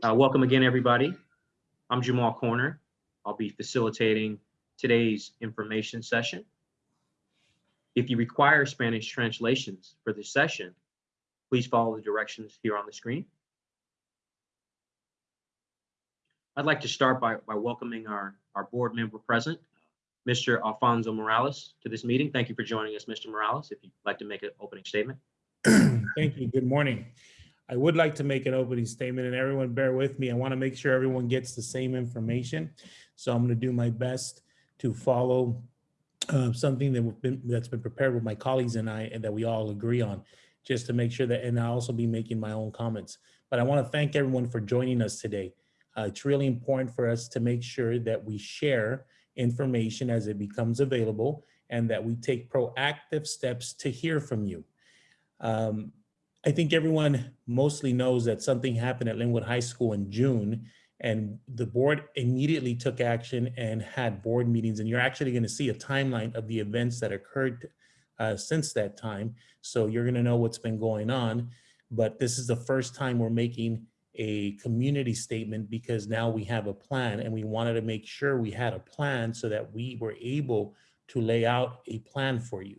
Uh, welcome again, everybody. I'm Jamal Corner. I'll be facilitating today's information session. If you require Spanish translations for this session, please follow the directions here on the screen. I'd like to start by, by welcoming our, our board member present, Mr. Alfonso Morales, to this meeting. Thank you for joining us, Mr. Morales. If you'd like to make an opening statement. Thank you. Good morning. I would like to make an opening statement and everyone bear with me. I want to make sure everyone gets the same information. So I'm going to do my best to follow uh, something that we've been, that's been prepared with my colleagues and I, and that we all agree on, just to make sure that, and I'll also be making my own comments. But I want to thank everyone for joining us today. Uh, it's really important for us to make sure that we share information as it becomes available and that we take proactive steps to hear from you. Um, I think everyone mostly knows that something happened at Lynwood High School in June and the board immediately took action and had board meetings. And you're actually going to see a timeline of the events that occurred uh, since that time. So you're going to know what's been going on. But this is the first time we're making a community statement because now we have a plan and we wanted to make sure we had a plan so that we were able to lay out a plan for you.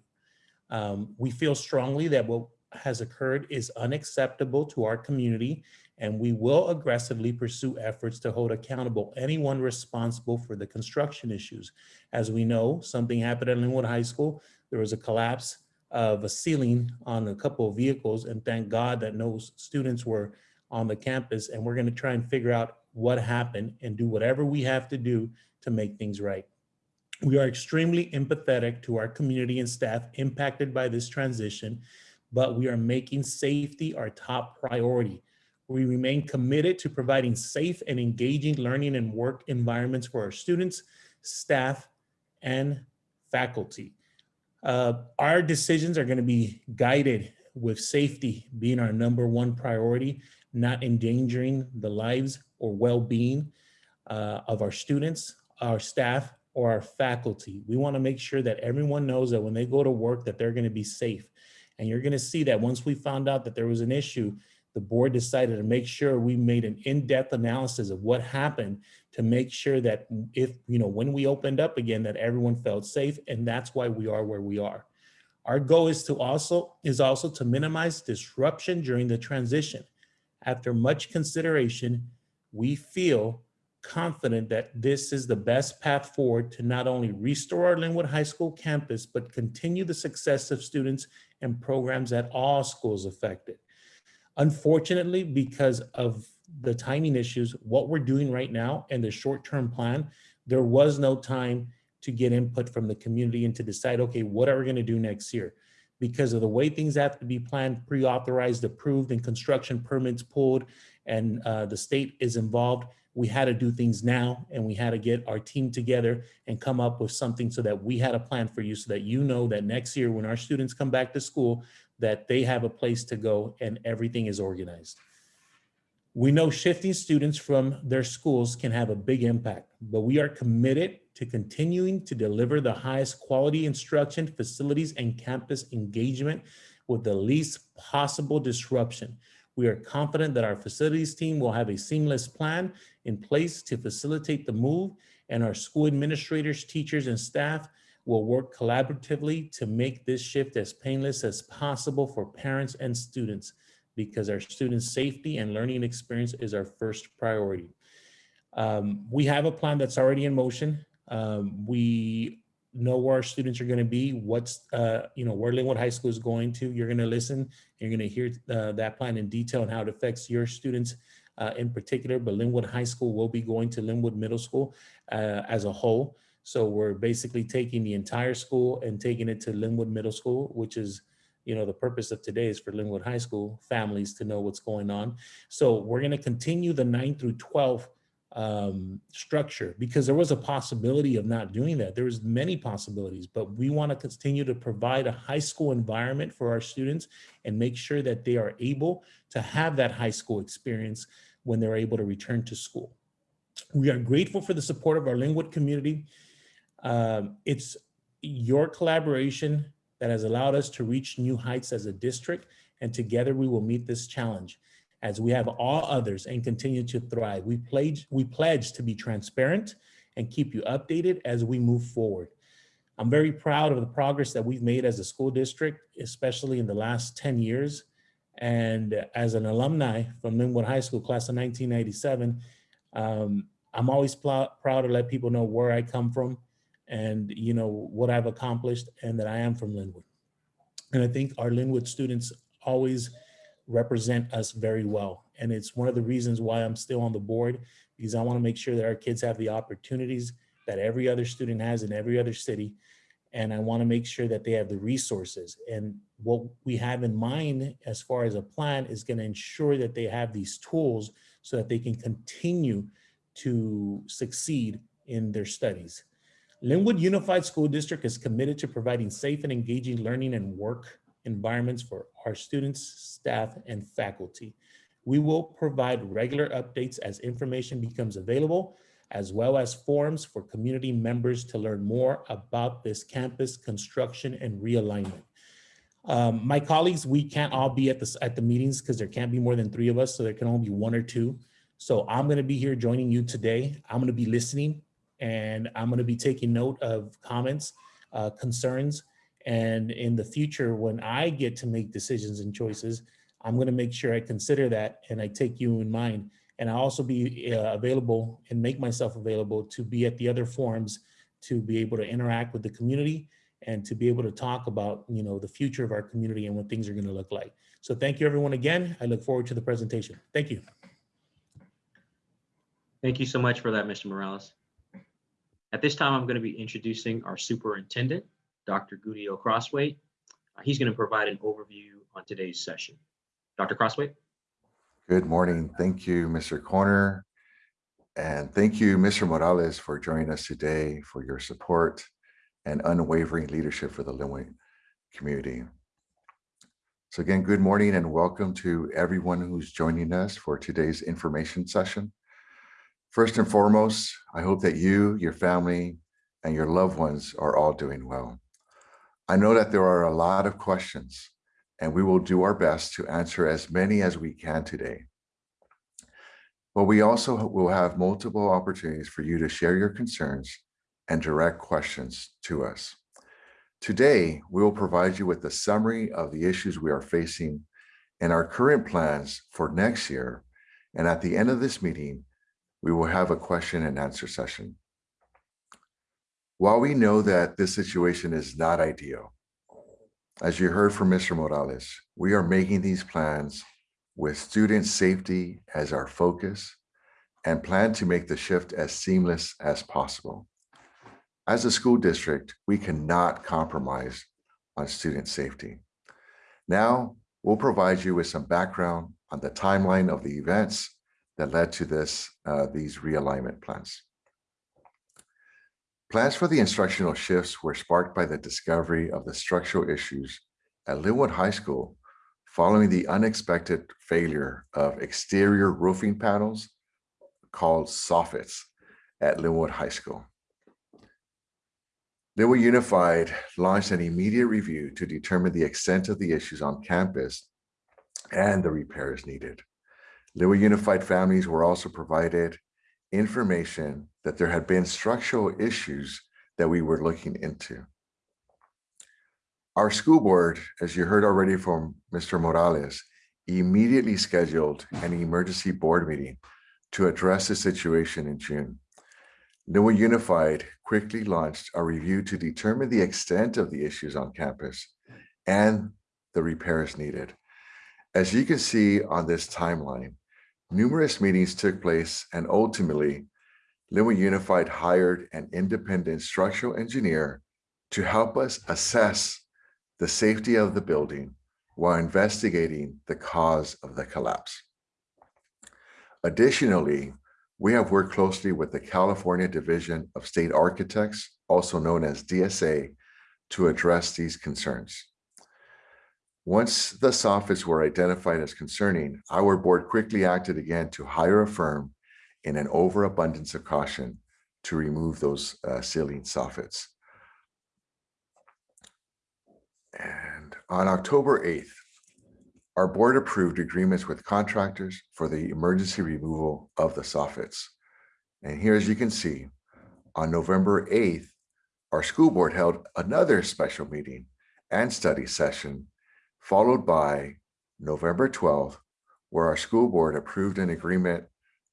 Um, we feel strongly that what has occurred is unacceptable to our community and we will aggressively pursue efforts to hold accountable anyone responsible for the construction issues. As we know, something happened at Lynwood High School. There was a collapse of a ceiling on a couple of vehicles and thank God that no students were on the campus and we're gonna try and figure out what happened and do whatever we have to do to make things right. We are extremely empathetic to our community and staff impacted by this transition, but we are making safety our top priority. We remain committed to providing safe and engaging learning and work environments for our students, staff, and faculty. Uh, our decisions are gonna be guided with safety being our number one priority, not endangering the lives or well-being uh, of our students, our staff, or our faculty. We wanna make sure that everyone knows that when they go to work that they're gonna be safe. And you're gonna see that once we found out that there was an issue, the board decided to make sure we made an in-depth analysis of what happened to make sure that if, you know, when we opened up again, that everyone felt safe. And that's why we are where we are. Our goal is to also, is also to minimize disruption during the transition. After much consideration, we feel confident that this is the best path forward to not only restore our Lynwood High School campus, but continue the success of students and programs at all schools affected. Unfortunately, because of the timing issues, what we're doing right now and the short-term plan, there was no time to get input from the community and to decide, okay, what are we gonna do next year? Because of the way things have to be planned, pre-authorized, approved, and construction permits pulled, and uh, the state is involved, we had to do things now and we had to get our team together and come up with something so that we had a plan for you so that you know that next year when our students come back to school, that they have a place to go and everything is organized. We know shifting students from their schools can have a big impact, but we are committed to continuing to deliver the highest quality instruction, facilities, and campus engagement with the least possible disruption. We are confident that our facilities team will have a seamless plan in place to facilitate the move and our school administrators, teachers, and staff will work collaboratively to make this shift as painless as possible for parents and students because our students' safety and learning experience is our first priority. Um, we have a plan that's already in motion. Um, we know where our students are going to be, what's, uh, you know, where Lynwood High School is going to. You're going to listen, you're going to hear uh, that plan in detail and how it affects your students uh, in particular, but Lynwood High School will be going to Lynwood Middle School uh, as a whole. So we're basically taking the entire school and taking it to Lynwood Middle School, which is, you know, the purpose of today is for Lynwood High School families to know what's going on. So we're going to continue the 9 through 12 um, structure because there was a possibility of not doing that. There was many possibilities, but we want to continue to provide a high school environment for our students and make sure that they are able to have that high school experience when they're able to return to school. We are grateful for the support of our Lynwood community um, it's your collaboration that has allowed us to reach new heights as a district, and together we will meet this challenge. As we have all others and continue to thrive. We pledge, we pledge to be transparent and keep you updated as we move forward. I'm very proud of the progress that we've made as a school district, especially in the last 10 years. And as an alumni from Lynwood High School, class of 1997, um, I'm always proud to let people know where I come from and you know what I've accomplished and that I am from Lynwood. And I think our Lynwood students always represent us very well. And it's one of the reasons why I'm still on the board because I want to make sure that our kids have the opportunities that every other student has in every other city. And I want to make sure that they have the resources. And what we have in mind as far as a plan is going to ensure that they have these tools so that they can continue to succeed in their studies. Lynwood Unified School District is committed to providing safe and engaging learning and work environments for our students, staff, and faculty. We will provide regular updates as information becomes available, as well as forums for community members to learn more about this campus construction and realignment. Um, my colleagues, we can't all be at the, at the meetings because there can't be more than three of us, so there can only be one or two. So I'm gonna be here joining you today. I'm gonna be listening and I'm gonna be taking note of comments, uh, concerns, and in the future, when I get to make decisions and choices, I'm gonna make sure I consider that and I take you in mind. And I'll also be uh, available and make myself available to be at the other forums to be able to interact with the community and to be able to talk about, you know, the future of our community and what things are gonna look like. So thank you everyone again. I look forward to the presentation. Thank you. Thank you so much for that, Mr. Morales. At this time, I'm going to be introducing our superintendent, Dr. Gudiel Crosthwaite. Uh, He's going to provide an overview on today's session. Dr. Crosthwaite? Good morning. Thank you, Mr. Corner. And thank you, Mr. Morales, for joining us today for your support and unwavering leadership for the Lynwood community. So again, good morning and welcome to everyone who's joining us for today's information session. First and foremost, I hope that you, your family, and your loved ones are all doing well. I know that there are a lot of questions and we will do our best to answer as many as we can today. But we also will have multiple opportunities for you to share your concerns and direct questions to us. Today, we will provide you with a summary of the issues we are facing and our current plans for next year. And at the end of this meeting, we will have a question and answer session. While we know that this situation is not ideal, as you heard from Mr. Morales, we are making these plans with student safety as our focus and plan to make the shift as seamless as possible. As a school district, we cannot compromise on student safety. Now, we'll provide you with some background on the timeline of the events that led to this, uh, these realignment plans. Plans for the instructional shifts were sparked by the discovery of the structural issues at Lynwood High School following the unexpected failure of exterior roofing panels called soffits at Lynwood High School. Lynwood Unified launched an immediate review to determine the extent of the issues on campus and the repairs needed. Lynwood Unified families were also provided information that there had been structural issues that we were looking into. Our school board, as you heard already from Mr. Morales, immediately scheduled an emergency board meeting to address the situation in June. Lynwood Unified quickly launched a review to determine the extent of the issues on campus and the repairs needed. As you can see on this timeline, numerous meetings took place and ultimately Lynwood Unified hired an independent structural engineer to help us assess the safety of the building while investigating the cause of the collapse. Additionally, we have worked closely with the California Division of State Architects, also known as DSA, to address these concerns. Once the soffits were identified as concerning, our board quickly acted again to hire a firm in an overabundance of caution to remove those uh, ceiling soffits. And on October 8th, our board approved agreements with contractors for the emergency removal of the soffits. And here, as you can see, on November 8th, our school board held another special meeting and study session, followed by November 12th, where our school board approved an agreement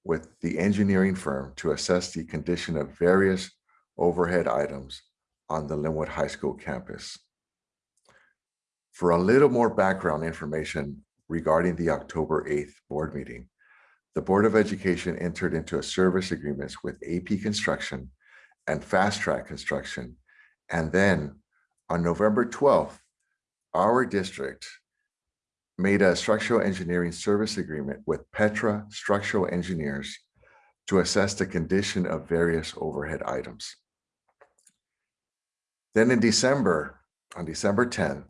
with the engineering firm to assess the condition of various overhead items on the Lynwood High School campus. For a little more background information regarding the October 8th board meeting, the Board of Education entered into a service agreements with AP Construction and Fast Track Construction. And then on November 12th, our district made a structural engineering service agreement with Petra Structural Engineers to assess the condition of various overhead items. Then in December, on December 10th,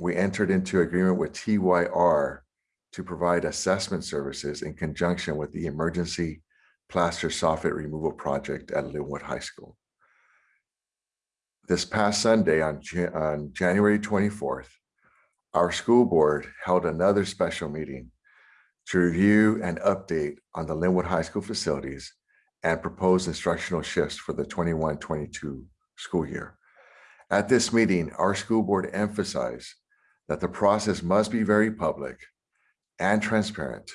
we entered into agreement with TYR to provide assessment services in conjunction with the emergency plaster soffit removal project at Lynwood High School. This past Sunday on, on January 24th, our school board held another special meeting to review and update on the Lynwood High School facilities and propose instructional shifts for the 21-22 school year. At this meeting, our school board emphasized that the process must be very public and transparent,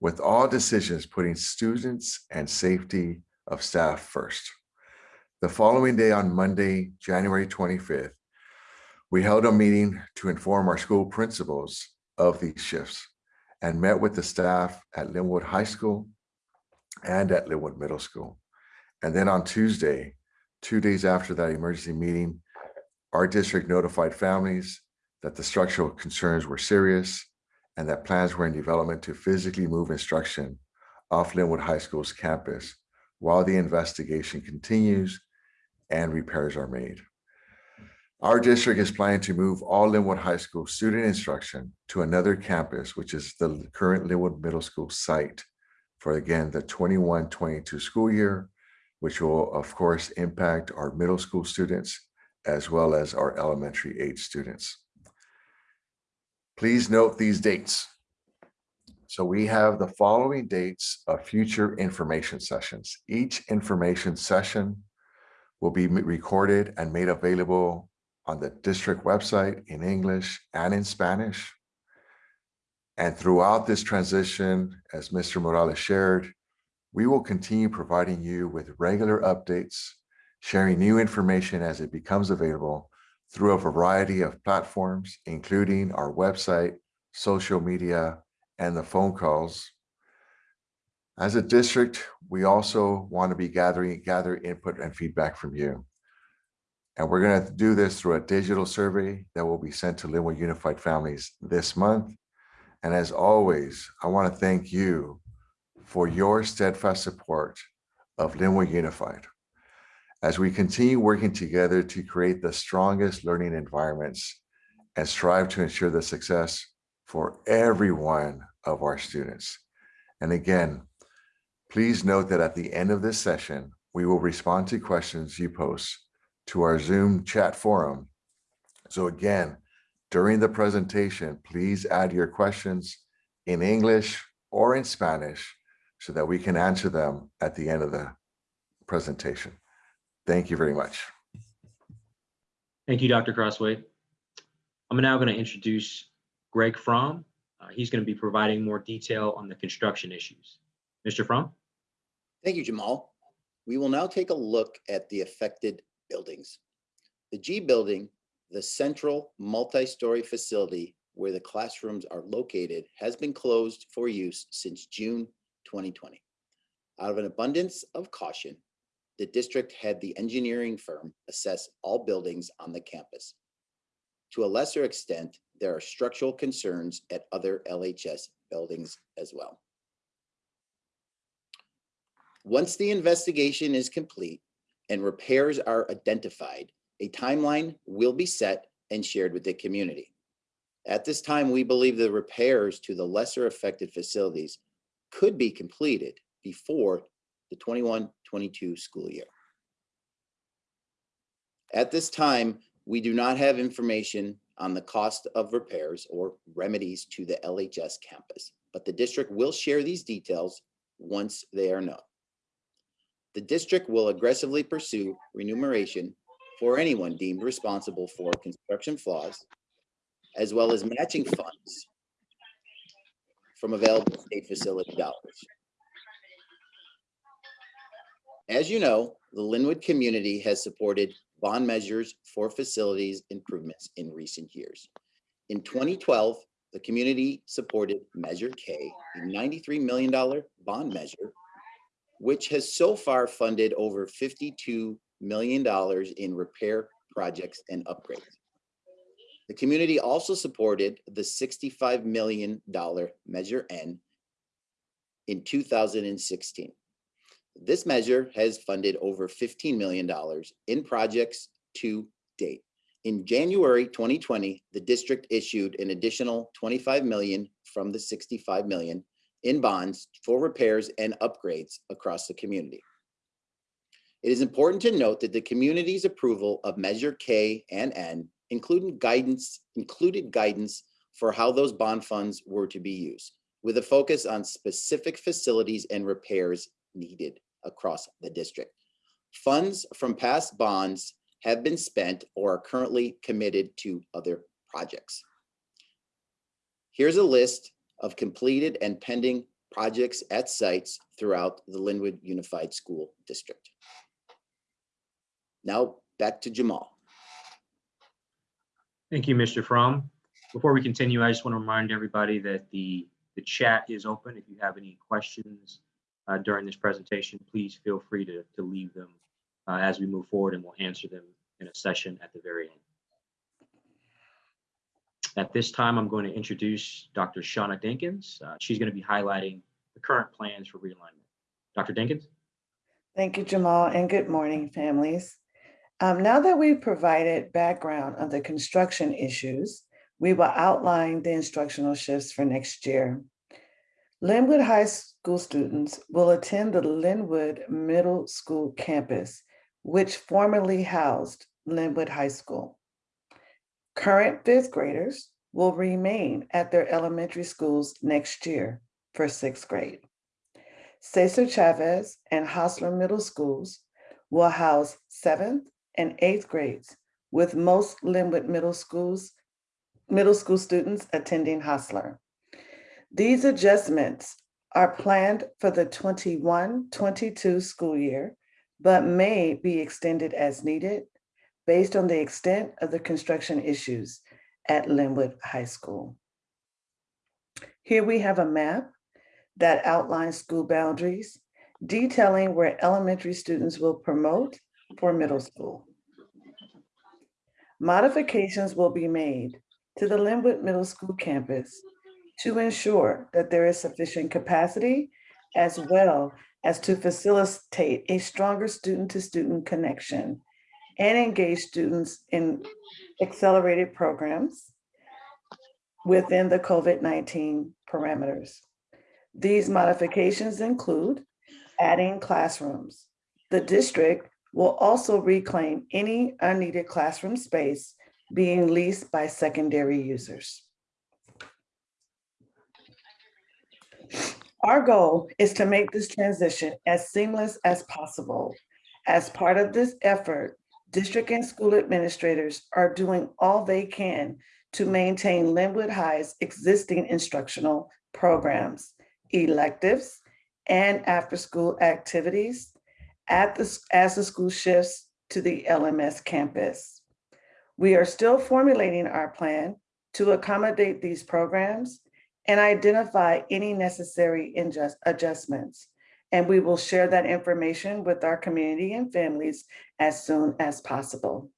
with all decisions putting students and safety of staff first. The following day on Monday, January 25th, we held a meeting to inform our school principals of these shifts and met with the staff at Lynwood High School and at Lynwood Middle School. And then on Tuesday, two days after that emergency meeting, our district notified families that the structural concerns were serious and that plans were in development to physically move instruction off Lynwood High School's campus while the investigation continues and repairs are made. Our district is planning to move all Lynwood High School student instruction to another campus, which is the current Lynwood Middle School site for again, the 21-22 school year, which will of course impact our middle school students as well as our elementary age students. Please note these dates. So we have the following dates of future information sessions. Each information session will be recorded and made available on the district website in English and in Spanish. And throughout this transition, as Mr. Morales shared, we will continue providing you with regular updates, sharing new information as it becomes available through a variety of platforms, including our website, social media, and the phone calls. As a district, we also want to be gathering, gather input and feedback from you. And we're going to do this through a digital survey that will be sent to Lynwood Unified Families this month. And as always, I want to thank you for your steadfast support of Lynwood Unified as we continue working together to create the strongest learning environments and strive to ensure the success for every one of our students. And again, please note that at the end of this session, we will respond to questions you post to our Zoom chat forum. So again, during the presentation, please add your questions in English or in Spanish so that we can answer them at the end of the presentation. Thank you very much. Thank you, Dr. Crosthwaite. I'm now going to introduce Greg Fromm. Uh, He's going to be providing more detail on the construction issues. Mr. Fromm? Thank you, Jamal. We will now take a look at the affected buildings. The G building, the central multi-story facility where the classrooms are located, has been closed for use since June 2020. Out of an abundance of caution, the district had the engineering firm assess all buildings on the campus. To a lesser extent, there are structural concerns at other LHS buildings as well. Once the investigation is complete and repairs are identified, a timeline will be set and shared with the community. At this time, we believe the repairs to the lesser affected facilities could be completed before the 21-22 school year. At this time, we do not have information on the cost of repairs or remedies to the LHS campus, but the district will share these details once they are known. The district will aggressively pursue remuneration for anyone deemed responsible for construction flaws, as well as matching funds from available state facility dollars. As you know, the Lynwood community has supported bond measures for facilities improvements in recent years. In 2012, the community supported Measure K, a $93 million bond measure, which has so far funded over $52 million in repair projects and upgrades. The community also supported the $65 million Measure N in 2016. This measure has funded over $15 million in projects to date. In January 2020, the district issued an additional 25 million from the 65 million in bonds for repairs and upgrades across the community. It is important to note that the community's approval of Measure K and N including guidance, included guidance for how those bond funds were to be used, with a focus on specific facilities and repairs needed across the district. Funds from past bonds have been spent or are currently committed to other projects. Here's a list of completed and pending projects at sites throughout the Lynwood Unified School District. Now, back to Jamal. Thank you, Mr. Fromm. Before we continue, I just want to remind everybody that the, the chat is open. If you have any questions uh, during this presentation, please feel free to, to leave them uh, as we move forward and we'll answer them in a session at the very end. At this time, I'm going to introduce Dr. Shauna Dinkins. Uh, she's going to be highlighting the current plans for realignment. Dr. Dinkins? Thank you, Jamal, and good morning, families. Um, now that we've provided background on the construction issues, we will outline the instructional shifts for next year. Lynwood High School students will attend the Lynwood Middle School campus, which formerly housed Lynwood High School. Current fifth graders will remain at their elementary schools next year for sixth grade. Cesar Chavez and Hosler Middle Schools will house seventh and eighth grades, with most Lynwood Middle Schools, middle school students attending Hosler. These adjustments are planned for the 21-22 school year, but may be extended as needed based on the extent of the construction issues at Lynwood High School. Here we have a map that outlines school boundaries, detailing where elementary students will promote for middle school. Modifications will be made to the Lynwood Middle School campus to ensure that there is sufficient capacity as well as to facilitate a stronger student-to-student connection and engage students in accelerated programs within the COVID-19 parameters. These modifications include adding classrooms. The district will also reclaim any unneeded classroom space being leased by secondary users. Our goal is to make this transition as seamless as possible. As part of this effort, district and school administrators are doing all they can to maintain Lynwood High's existing instructional programs, electives, and after-school activities at the, as the school shifts to the LMS campus. We are still formulating our plan to accommodate these programs and identify any necessary adjustments. And we will share that information with our community and families as soon as possible.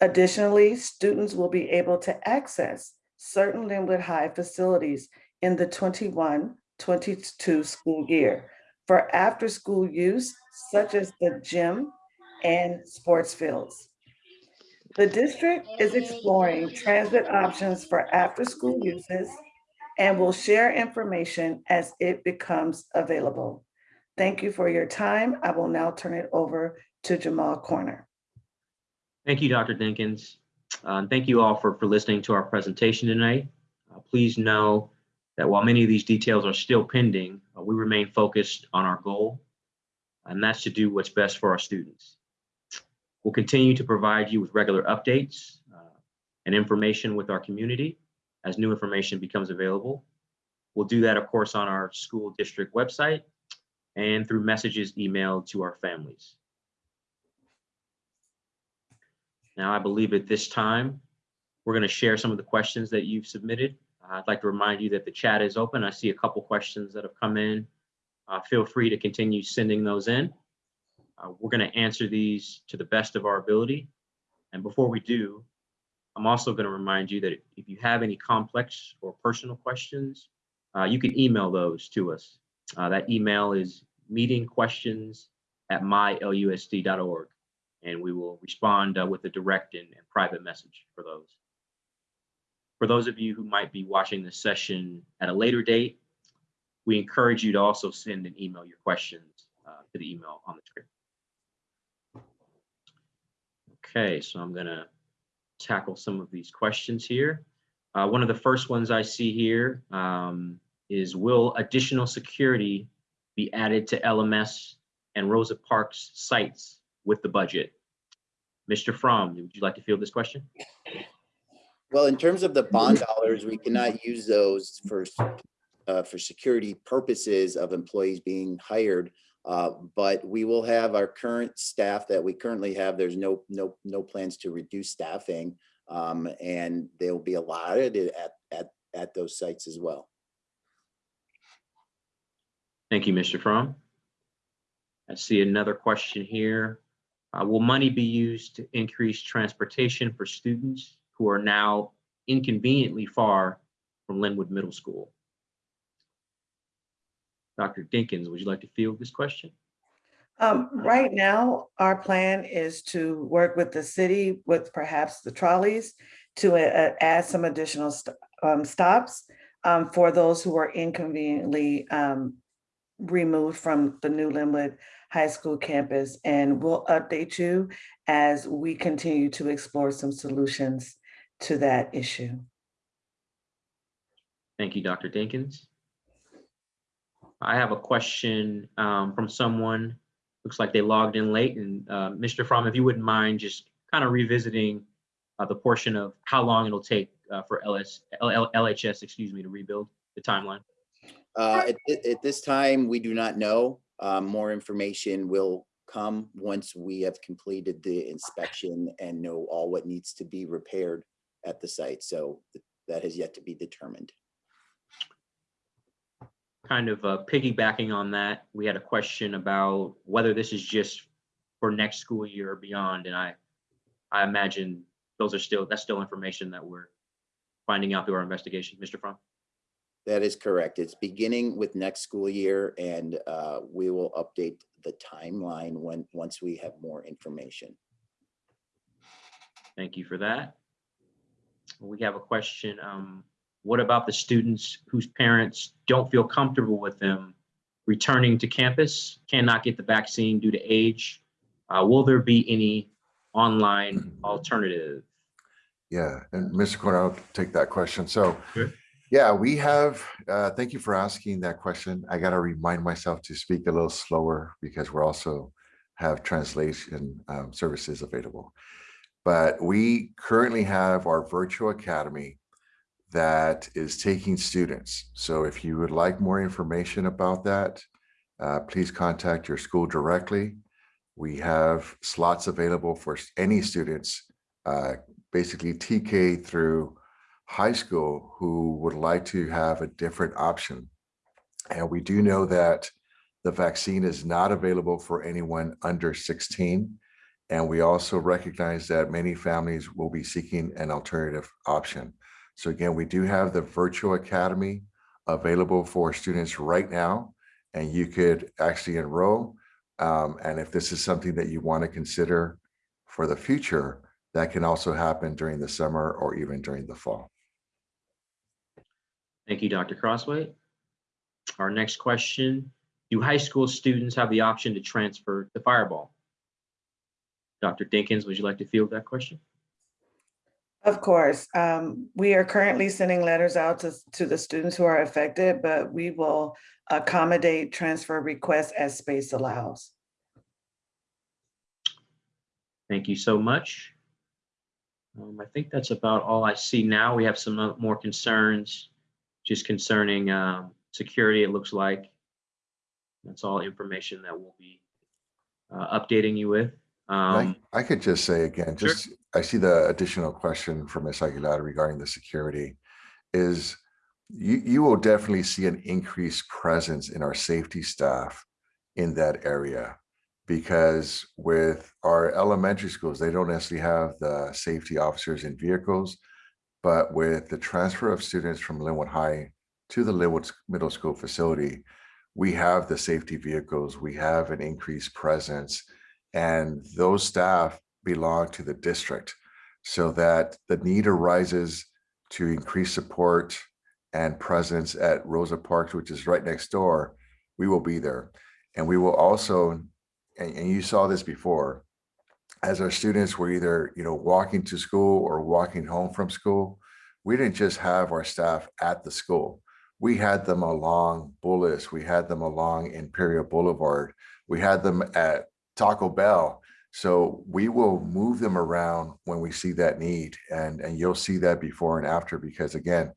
Additionally, students will be able to access certain Lynwood High facilities in the 21-22 school year for after-school use, such as the gym and sports fields. The district is exploring transit options for after-school uses and will share information as it becomes available. Thank you for your time. I will now turn it over to Jamal Corner. Thank you, Dr. Dinkins. Uh, thank you all for, for listening to our presentation tonight. Uh, please know that while many of these details are still pending, uh, we remain focused on our goal, and that's to do what's best for our students. We'll continue to provide you with regular updates uh, and information with our community as new information becomes available. We'll do that, of course, on our school district website and through messages emailed to our families. Now, I believe at this time, we're going to share some of the questions that you've submitted. I'd like to remind you that the chat is open. I see a couple questions that have come in. Uh, Feel free to continue sending those in. Uh, We're going to answer these to the best of our ability. And before we do, I'm also going to remind you that if you have any complex or personal questions, uh, you can email those to us. Uh, That email is meetingquestions@mylusd.org, and we will respond uh, with a direct and and private message for those. For those of you who might be watching this session at a later date, we encourage you to also send and email your questions uh, to the email on the screen. Okay, so I'm gonna tackle some of these questions here. Uh, One of the first ones I see here um, is, will additional security be added to LMS and Rosa Parks sites with the budget? Mr. Fromm, would you like to field this question? Well, in terms of the bond dollars, we cannot use those for, uh, for security purposes of employees being hired. Uh, but we will have our current staff that we currently have. There's no, no, no plans to reduce staffing. Um, and they'll be allotted at, at, at those sites as well. Thank you, Mr. Fromm. I see another question here. Uh, Will money be used to increase transportation for students who are now inconveniently far from Lynwood Middle School? Dr. Dinkins, would you like to field this question? Um, right now, our plan is to work with the city with perhaps the trolleys to uh, add some additional st- um, stops um, for those who are inconveniently um, removed from the new Lynwood High School campus. And we'll update you as we continue to explore some solutions to that issue. Thank you, Dr. Dinkins. I have a question um, from someone, looks like they logged in late, and uh, Mr. Fromm, if you wouldn't mind just kind of revisiting uh, the portion of how long it'll take uh, for LS, L- L- LHS, excuse me, to rebuild the timeline. Uh, at, at this time, we do not know. Um, more information will come once we have completed the inspection and know all what needs to be repaired at the site. So th- that has yet to be determined. Kind of uh, piggybacking on that, we had a question about whether this is just for next school year or beyond, and I, I imagine those are still, that's still information that we're finding out through our investigation. Mr. Fromm? That is correct. It's beginning with next school year and uh, we will update the timeline when, once we have more information. Thank you for that. We have a question. um, What about the students whose parents don't feel comfortable with them returning to campus, cannot get the vaccine due to age? Uh, Will there be any online alternative? Yeah, and Mr. Corner, I'll take that question. So, Sure. Yeah, we have, uh, thank you for asking that question. I gotta remind myself to speak a little slower because we're also have translation um, services available. But we currently have our virtual academy that is taking students. So if you would like more information about that, uh, please contact your school directly. We have slots available for any students uh, basically TK through high school who would like to have a different option. And we do know that the vaccine is not available for anyone under 16. And we also recognize that many families will be seeking an alternative option. So again, we do have the virtual academy available for students right now, and you could actually enroll. Um, and if this is something that you want to consider for the future, that can also happen during the summer or even during the fall. Thank you, Dr. Crosthwaite. Our next question, do high school students have the option to transfer to Firebaugh? Dr. Dinkins, would you like to field that question? Of course, um, we are currently sending letters out to, to the students who are affected, but we will accommodate transfer requests as space allows. Thank you so much. Um, I think that's about all I see now. We have some uh, more concerns just concerning um, security, it looks like. That's all information that we'll be uh, updating you with. I Um, I could just say again, Sure. just, I see the additional question from Ms. Aguilar regarding the security is you, you will definitely see an increased presence in our safety staff in that area. Because with our elementary schools, they don't necessarily have the safety officers in vehicles. But with the transfer of students from Lynwood High to the Lynwood Middle School facility, we have the safety vehicles, we have an increased presence. And those staff belong to the district so that the need arises to increase support and presence at Rosa Parks, which is right next door, we will be there. And we will also, and, and you saw this before, as our students were either, you know, walking to school or walking home from school, we didn't just have our staff at the school. We had them along Bullis, we had them along Imperial Boulevard, we had them at Taco Bell. So we will move them around when we see that need and, and you'll see that before and after because again,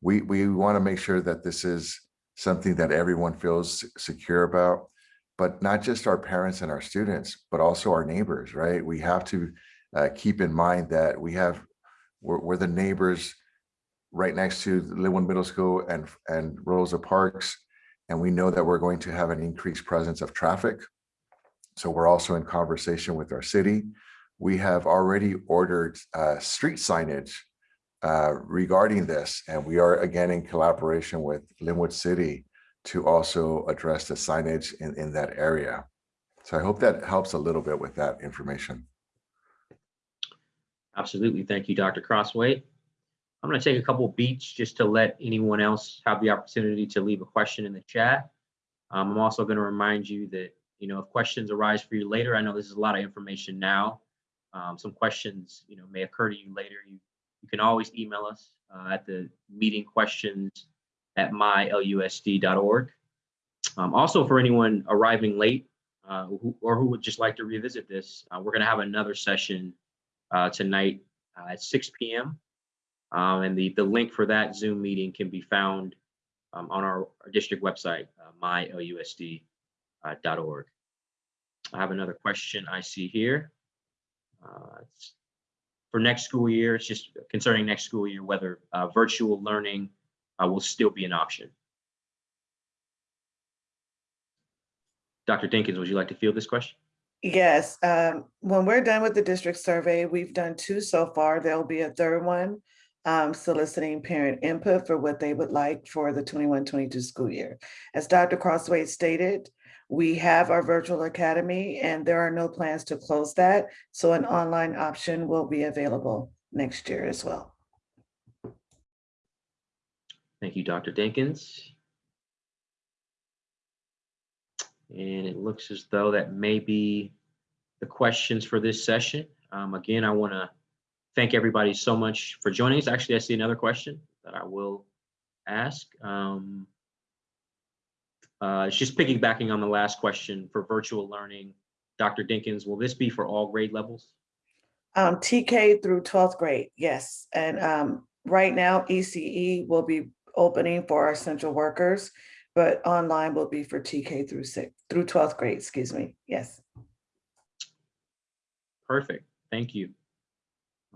we, we want to make sure that this is something that everyone feels secure about, but not just our parents and our students, but also our neighbors, right? We have to uh, keep in mind that we have, we're, we're the neighbors right next to Lynwood Middle School and, and Rosa Parks. And we know that we're going to have an increased presence of traffic. So we're also in conversation with our city. We have already ordered uh, street signage uh, regarding this, and we are again in collaboration with Lynwood City to also address the signage in, in that area. So I hope that helps a little bit with that information. Absolutely. Thank you, Dr. Crosthwaite. I'm going to take a couple beats just to let anyone else have the opportunity to leave a question in the chat. Um, I'm also going to remind you that, you know, if questions arise for you later, I know this is a lot of information now. Um, some questions, you know, may occur to you later. You, you can always email us uh, at the meeting questions at mylusd.org. Um, also, for anyone arriving late uh, who, or who would just like to revisit this, uh, we're going to have another session uh, tonight uh, at 6 p.m. Um, and the, the link for that Zoom meeting can be found um, on our, our district website, uh, mylusd.org. I have another question I see here. Uh, for next school year, it's just concerning next school year, whether virtual learning uh, will still be an option. Dr. Dinkins, would you like to field this question? Yes, um, when we're done with the district survey, we've done two so far. There'll be a third one. Um, soliciting parent input for what they would like for the 21-22 school year. As Dr. Crosthwaite stated, we have our virtual academy and there are no plans to close that. So an online option will be available next year as well. Thank you, Dr. Dinkins. And it looks as though that may be the questions for this session. Um, again, I want to thank everybody so much for joining us. Actually, I see another question that I will ask. Um, uh, it's just piggybacking on the last question for virtual learning. Dr. Dinkins, will this be for all grade levels? Um, TK through 12th grade, yes. And um, right now ECE will be opening for our central workers, but online will be for TK through six, through 12th grade, excuse me, yes. Perfect. Thank you.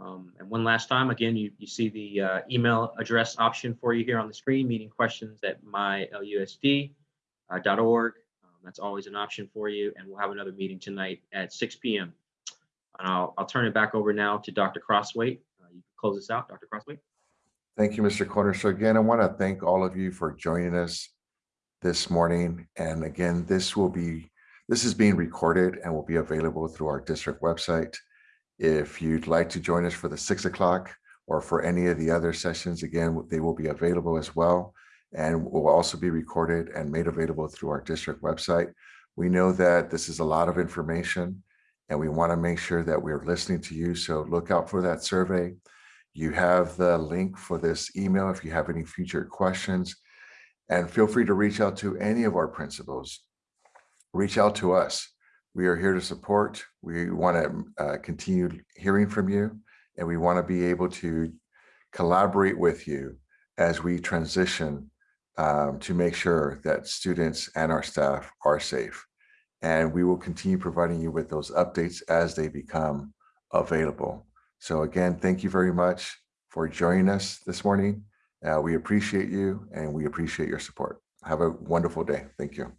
Um, and one last time, again, you, you see the uh, email address option for you here on the screen, meeting questions at mylusd.org. Um, that's always an option for you. And we'll have another meeting tonight at 6 p.m. And I'll, I'll turn it back over now to Dr. Crosthwaite. Uh, you can close this out, Dr. Crosthwaite. Thank you, Mr. Corner. So again, I want to thank all of you for joining us this morning. And again, this will be, this is being recorded and will be available through our district website. If you'd like to join us for the six o'clock or for any of the other sessions, again, they will be available as well and will also be recorded and made available through our district website. We know that this is a lot of information and we want to make sure that we're listening to you. So look out for that survey. You have the link for this email if you have any future questions. And feel free to reach out to any of our principals. Reach out to us. We are here to support. We want to uh, continue hearing from you, and we want to be able to collaborate with you as we transition um, to make sure that students and our staff are safe. And we will continue providing you with those updates as they become available. So again, thank you very much for joining us this morning. Uh, we appreciate you and we appreciate your support. Have a wonderful day. Thank you.